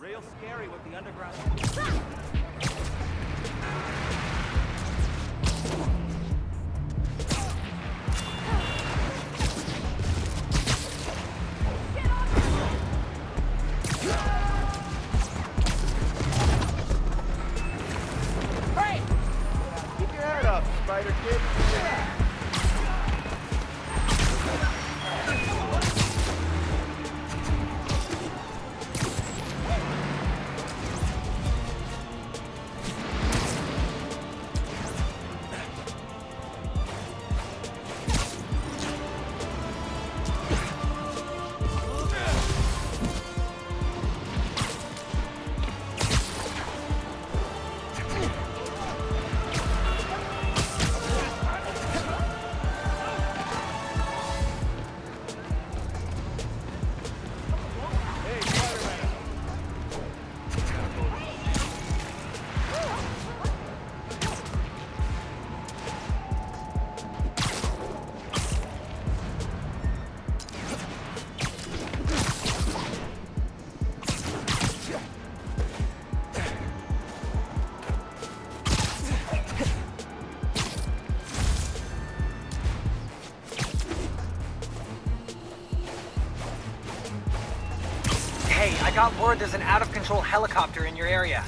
real scary with the underground. Keep your head up, Spider Kid. Hey, I got word there's an out-of-control helicopter in your area.